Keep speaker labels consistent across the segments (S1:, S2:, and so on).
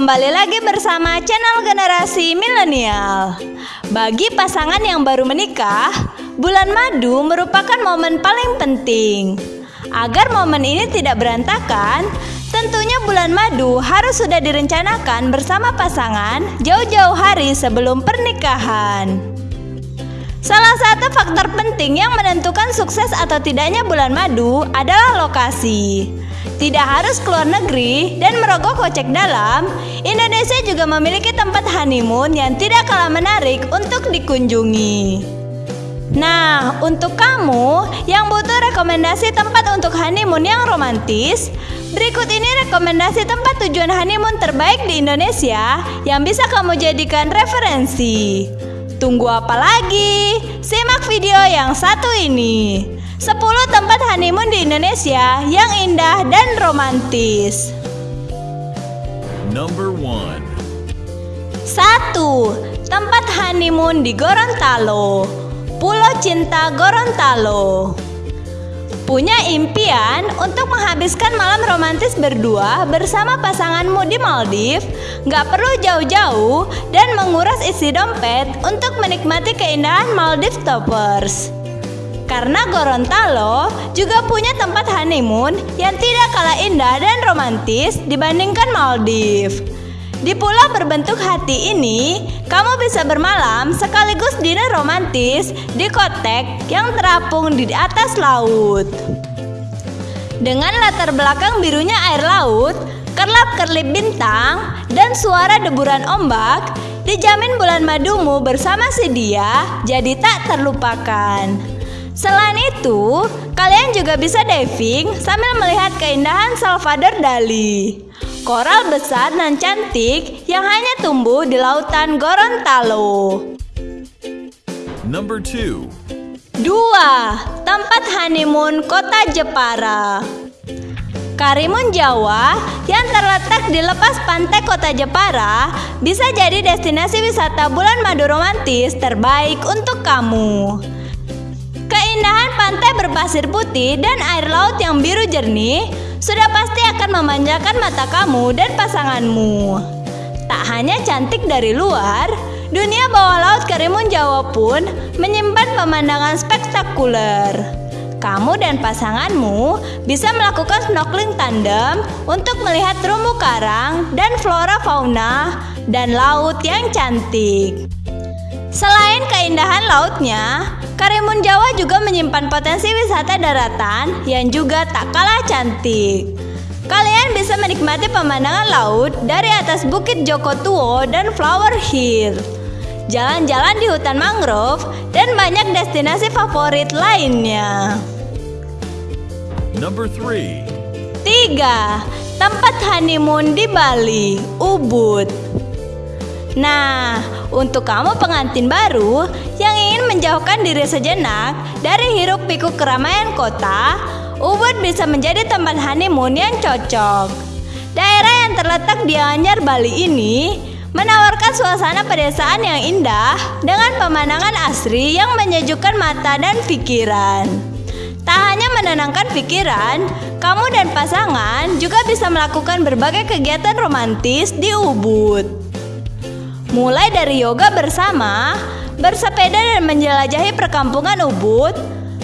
S1: kembali lagi bersama channel generasi milenial. Bagi pasangan yang baru menikah, bulan madu merupakan momen paling penting. Agar momen ini tidak berantakan, tentunya bulan madu harus sudah direncanakan bersama pasangan jauh-jauh hari sebelum pernikahan. Salah satu faktor penting yang menentukan sukses atau tidaknya bulan madu adalah lokasi. Tidak harus keluar negeri dan merogoh kocek dalam, Indonesia juga memiliki tempat honeymoon yang tidak kalah menarik untuk dikunjungi. Nah, untuk kamu yang butuh rekomendasi tempat untuk honeymoon yang romantis, berikut ini rekomendasi tempat tujuan honeymoon terbaik di Indonesia yang bisa kamu jadikan referensi. Tunggu apa lagi? Simak video yang satu ini. 10 tempat honeymoon di Indonesia yang indah dan romantis.
S2: Number one.
S1: 1. Tempat honeymoon di Gorontalo. Pulau Cinta Gorontalo. Punya impian untuk menghabiskan malam romantis berdua bersama pasanganmu di Maldives? Nggak perlu jauh-jauh dan menguras isi dompet untuk menikmati keindahan Maldives Toppers. Karena Gorontalo juga punya tempat honeymoon yang tidak kalah indah dan romantis dibandingkan Maldives. Di pulau berbentuk hati ini, kamu bisa bermalam sekaligus dinner romantis di kotek yang terapung di atas laut. Dengan latar belakang birunya air laut, kerlap-kerlip bintang, dan suara deburan ombak, dijamin bulan madumu bersama si dia jadi tak terlupakan. Selain itu, kalian juga bisa diving sambil melihat keindahan Salvador Dali. Koral besar dan cantik yang hanya tumbuh di lautan Gorontalo.
S2: Number two.
S1: 2. Tempat honeymoon Kota Jepara. Karimun Jawa yang terletak di lepas pantai Kota Jepara bisa jadi destinasi wisata bulan madu romantis terbaik untuk kamu. Pantai berpasir putih dan air laut yang biru jernih sudah pasti akan memanjakan mata kamu dan pasanganmu. Tak hanya cantik dari luar, dunia bawah laut Karimun Jawa pun menyimpan pemandangan spektakuler. Kamu dan pasanganmu bisa melakukan snorkeling tandem untuk melihat terumbu karang dan flora fauna dan laut yang cantik. Selain keindahan lautnya, Karimun Jawa juga menyimpan potensi wisata daratan yang juga tak kalah cantik. Kalian bisa menikmati pemandangan laut dari atas Bukit Joko Tuo dan Flower Hill. Jalan-jalan di hutan mangrove dan banyak destinasi favorit lainnya.
S2: Number three.
S1: 3. Tempat honeymoon di Bali, Ubud. Nah, untuk kamu pengantin baru yang ingin menjauhkan diri sejenak dari hiruk pikuk keramaian kota, Ubud bisa menjadi tempat honeymoon yang cocok. Daerah yang terletak di Anyar, Bali ini menawarkan suasana pedesaan yang indah dengan pemandangan asri yang menyejukkan mata dan pikiran. Tak hanya menenangkan pikiran, kamu dan pasangan juga bisa melakukan berbagai kegiatan romantis di Ubud. Mulai dari yoga bersama, bersepeda dan menjelajahi perkampungan Ubud,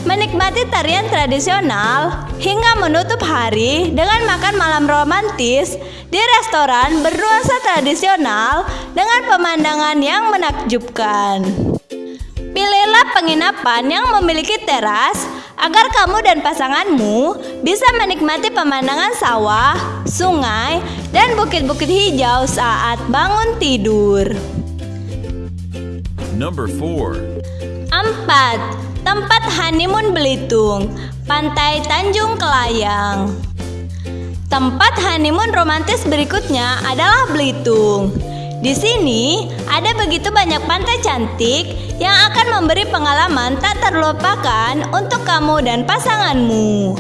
S1: menikmati tarian tradisional, hingga menutup hari dengan makan malam romantis di restoran bernuansa tradisional dengan pemandangan yang menakjubkan. Pilihlah penginapan yang memiliki teras agar kamu dan pasanganmu bisa menikmati pemandangan sawah, sungai, dan bukit-bukit hijau saat bangun tidur.
S2: Number four.
S1: 4. Tempat honeymoon Belitung, Pantai Tanjung Kelayang. Tempat honeymoon romantis berikutnya adalah Belitung. Di sini ada begitu banyak pantai cantik yang akan memberi pengalaman tak terlupakan untuk kamu dan pasanganmu.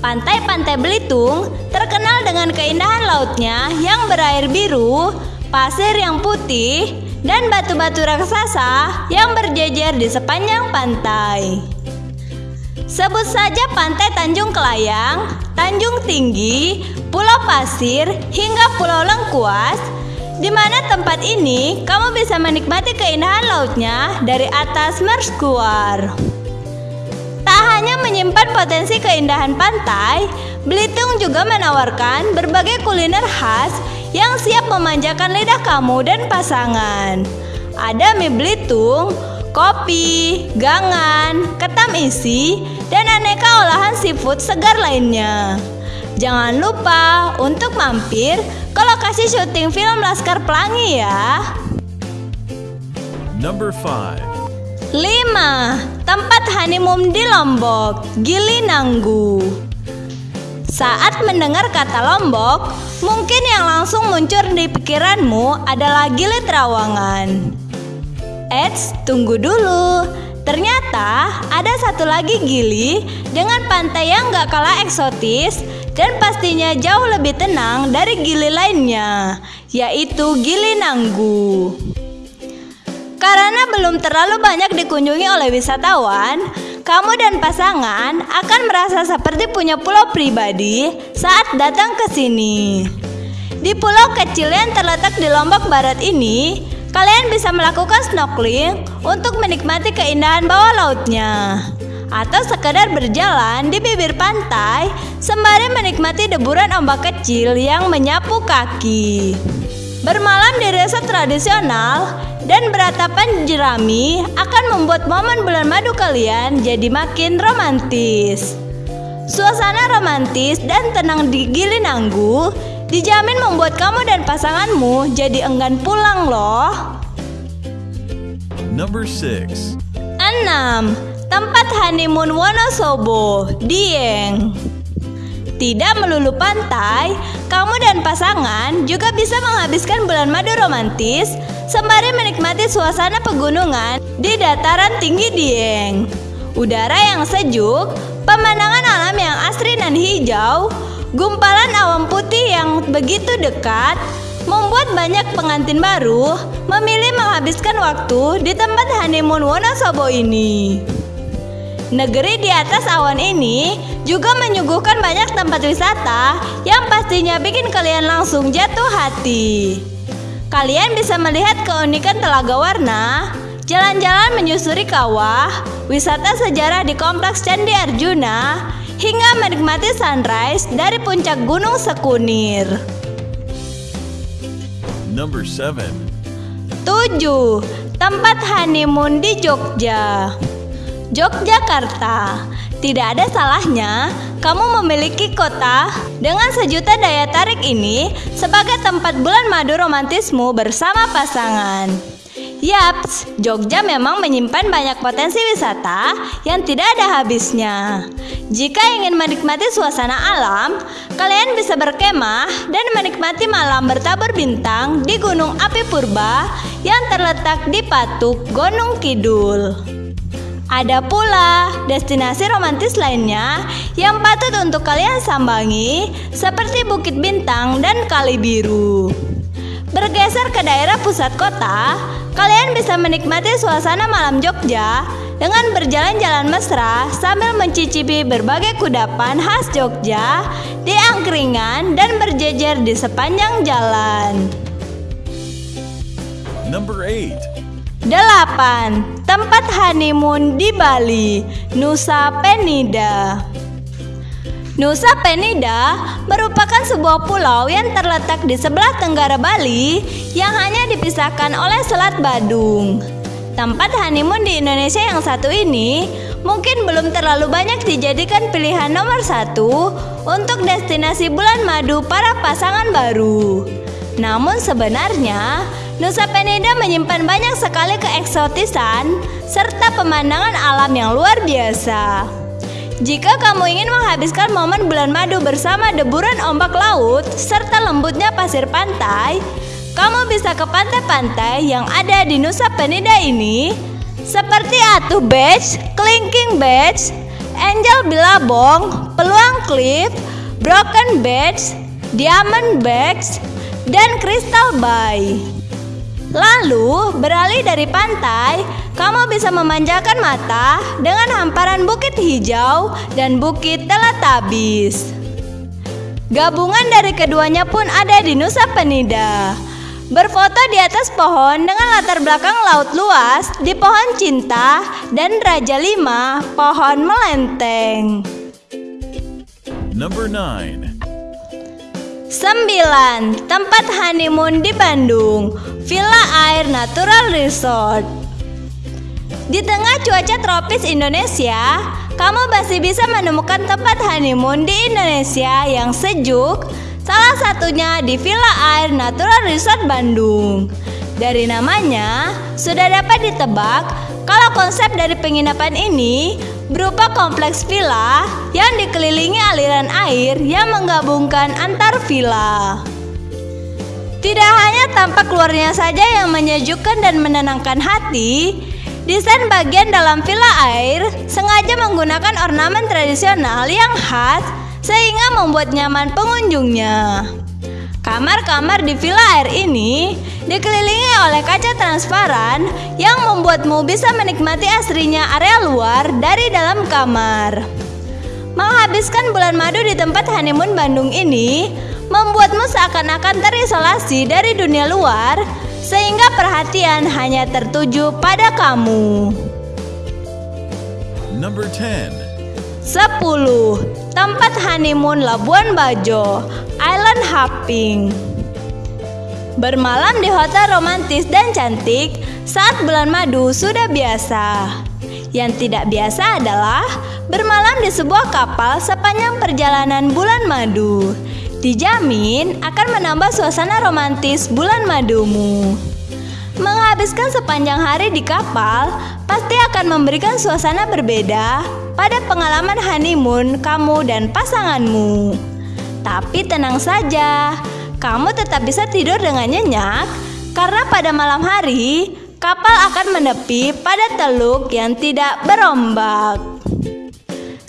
S1: Pantai-pantai Belitung terkenal dengan keindahan lautnya yang berair biru, pasir yang putih, dan batu-batu raksasa yang berjejer di sepanjang pantai. Sebut saja Pantai Tanjung Kelayang, Tanjung Tinggi, Pulau Pasir, hingga Pulau Lengkuas Di mana tempat ini kamu bisa menikmati keindahan lautnya dari atas Merskuar. Tak hanya menyimpan potensi keindahan pantai, Belitung juga menawarkan berbagai kuliner khas yang siap memanjakan lidah kamu dan pasangan. Ada mie Belitung, kopi, gangan, ketam isi, dan aneka olahan seafood segar lainnya. Jangan lupa untuk mampir ke lokasi syuting film Laskar Pelangi ya.
S2: Number 5.
S1: 5. Tempat honeymoon di Lombok, Gili Nanggu. Saat mendengar kata Lombok, mungkin yang langsung muncul di pikiranmu adalah Gili Trawangan. Eits, tunggu dulu. Ternyata ada satu lagi Gili dengan pantai yang gak kalah eksotis dan pastinya jauh lebih tenang dari Gili lainnya, yaitu Gili Nanggu. Karena belum terlalu banyak dikunjungi oleh wisatawan, kamu dan pasangan akan merasa seperti punya pulau pribadi saat datang ke sini. Di pulau kecil yang terletak di Lombok Barat ini, kalian bisa melakukan snorkeling untuk menikmati keindahan bawah lautnya atau sekedar berjalan di bibir pantai sembari menikmati deburan ombak kecil yang menyapu kaki. Bermalam di resort tradisional dan beratapan jerami akan membuat momen bulan madu kalian jadi makin romantis. Suasana romantis dan tenang di Gili Nanggu dijamin membuat kamu dan pasanganmu jadi enggan pulang loh.
S2: Number 6.
S1: 6. Tempat honeymoon Wonosobo, Dieng. Tidak melulu pantai, kamu dan pasangan juga bisa menghabiskan bulan madu romantis sembari menikmati suasana pegunungan di dataran tinggi Dieng. Udara yang sejuk, pemandangan alam yang asri dan hijau, gumpalan awan putih yang begitu dekat, membuat banyak pengantin baru memilih menghabiskan waktu di tempat honeymoon Wonosobo ini. Negeri di atas awan ini juga menyuguhkan banyak tempat wisata yang pastinya bikin kalian langsung jatuh hati. Kalian bisa melihat keunikan Telaga Warna, jalan-jalan menyusuri kawah, wisata sejarah di Kompleks Candi Arjuna, hingga menikmati sunrise dari puncak Gunung Sekunir.
S2: Number 7.
S1: 7. Tempat honeymoon di Jogja. Yogyakarta. Tidak ada salahnya kamu memiliki kota dengan sejuta daya tarik ini sebagai tempat bulan madu romantismu bersama pasangan. Yaps, Jogja memang menyimpan banyak potensi wisata yang tidak ada habisnya. Jika ingin menikmati suasana alam, kalian bisa berkemah dan menikmati malam bertabur bintang di Gunung Api Purba yang terletak di Patuk, Gunung Kidul. Ada pula destinasi romantis lainnya yang patut untuk kalian sambangi seperti Bukit Bintang dan Kali Biru. Bergeser ke daerah pusat kota, kalian bisa menikmati suasana malam Jogja dengan berjalan-jalan mesra sambil mencicipi berbagai kudapan khas Jogja di angkringan dan berjejer di sepanjang jalan.
S2: Number 8.
S1: 8. Tempat honeymoon di Bali, Nusa Penida. Nusa Penida merupakan sebuah pulau yang terletak di sebelah tenggara Bali yang hanya dipisahkan oleh Selat Badung. Tempat honeymoon di Indonesia yang satu ini mungkin belum terlalu banyak dijadikan pilihan nomor satu untuk destinasi bulan madu para pasangan baru. Namun sebenarnya Nusa Penida menyimpan banyak sekali keeksotisan serta pemandangan alam yang luar biasa. Jika kamu ingin menghabiskan momen bulan madu bersama deburan ombak laut serta lembutnya pasir pantai, kamu bisa ke pantai-pantai yang ada di Nusa Penida ini seperti Atu Beach, Kelingking Beach, Angel Bilabong, Peluang Cliff, Broken Beach, Diamond Beach, dan Crystal Bay. Lalu, beralih dari pantai, kamu bisa memanjakan mata dengan hamparan bukit hijau dan bukit Teletabis. Gabungan dari keduanya pun ada di Nusa Penida. Berfoto di atas pohon dengan latar belakang laut luas di pohon cinta dan Raja Lima pohon melenteng.
S2: Number 9.
S1: 9. Tempat honeymoon di Bandung Villa Air Natural Resort Di tengah cuaca tropis Indonesia, kamu masih bisa menemukan tempat honeymoon di Indonesia yang sejuk Salah satunya di Villa Air Natural Resort Bandung. Dari namanya, sudah dapat ditebak kalau konsep dari penginapan ini berupa kompleks villa yang dikelilingi aliran air yang menggabungkan antar villa. Tidak hanya tampak luarnya saja yang menyejukkan dan menenangkan hati, desain bagian dalam villa air sengaja menggunakan ornamen tradisional yang khas sehingga membuat nyaman pengunjungnya. Kamar-kamar di villa air ini dikelilingi oleh kaca transparan yang membuatmu bisa menikmati asrinya area luar dari dalam kamar. Menghabiskan bulan madu di tempat honeymoon Bandung ini membuatmu seakan-akan terisolasi dari dunia luar sehingga perhatian hanya tertuju pada kamu.
S2: Number 10.
S1: 10. Tempat honeymoon Labuan Bajo, Island Hopping. Bermalam di hotel romantis dan cantik saat bulan madu sudah biasa. Yang tidak biasa adalah bermalam di sebuah kapal sepanjang perjalanan bulan madu. Dijamin akan menambah suasana romantis bulan madumu. Menghabiskan sepanjang hari di kapal pasti akan memberikan suasana berbeda pada pengalaman honeymoon kamu dan pasanganmu. Tapi tenang saja, kamu tetap bisa tidur dengan nyenyak karena pada malam hari kapal akan menepi pada teluk yang tidak berombak.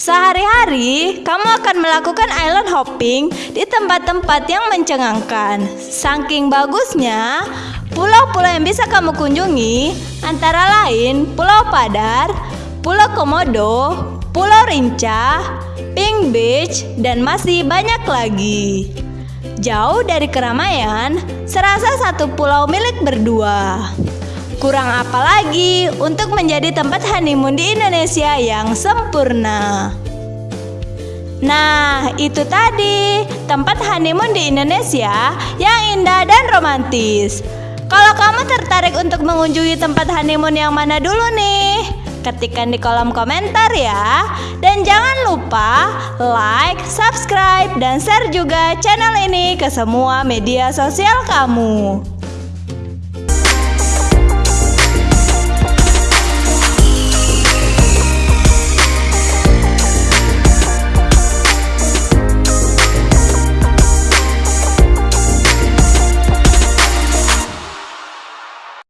S1: Sehari-hari, kamu akan melakukan island hopping di tempat-tempat yang mencengangkan. Saking bagusnya, pulau-pulau yang bisa kamu kunjungi antara lain Pulau Padar, Pulau Komodo, Pulau Rinca, Pink Beach, dan masih banyak lagi. Jauh dari keramaian, serasa satu pulau milik berdua. Kurang apa lagi untuk menjadi tempat honeymoon di Indonesia yang sempurna. Nah, itu tadi tempat honeymoon di Indonesia yang indah dan romantis. Kalau kamu tertarik untuk mengunjungi tempat honeymoon yang mana dulu nih? Ketikkan di kolom komentar ya. Dan jangan lupa like, subscribe, dan share juga channel ini ke semua media sosial kamu.